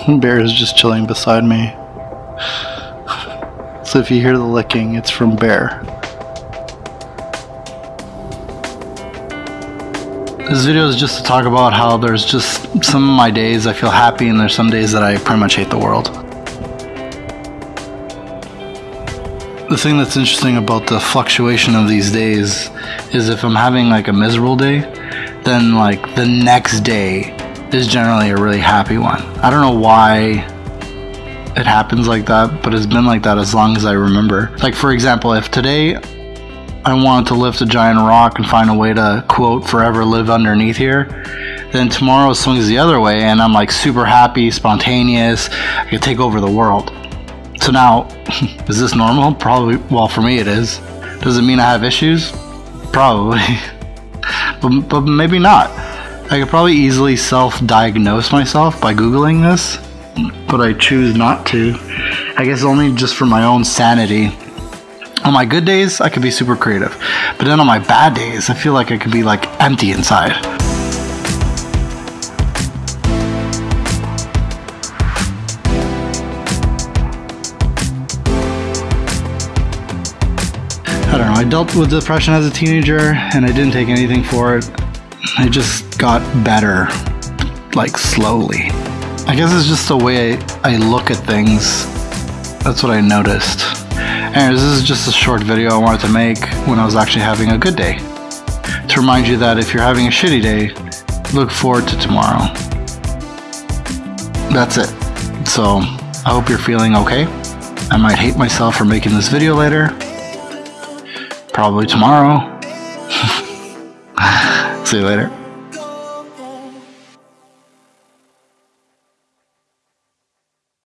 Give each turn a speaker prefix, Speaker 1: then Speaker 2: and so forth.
Speaker 1: Bear is just chilling beside me. So if you hear the licking, it's from Bear. This video is just to talk about how there's just some of my days I feel happy and there's some days that I pretty much hate the world. The thing that's interesting about the fluctuation of these days is if I'm having like a miserable day, then like the next day is generally a really happy one. I don't know why it happens like that, but it's been like that as long as I remember. Like for example, if today I wanted to lift a giant rock and find a way to quote forever live underneath here. Then tomorrow swings the other way and I'm like super happy, spontaneous, I could take over the world. So now, is this normal? Probably, well, for me it is. Does it mean I have issues? Probably. but, but maybe not. I could probably easily self diagnose myself by Googling this, but I choose not to. I guess only just for my own sanity on my good days, I could be super creative. But then on my bad days, I feel like I could be like empty inside. I don't know, I dealt with depression as a teenager and I didn't take anything for it. I just got better, like slowly. I guess it's just the way I, I look at things. That's what I noticed. Anyways, this is just a short video I wanted to make when I was actually having a good day. To remind you that if you're having a shitty day, look forward to tomorrow. That's it. So, I hope you're feeling okay. I might hate myself for making this video later. Probably tomorrow. See you later.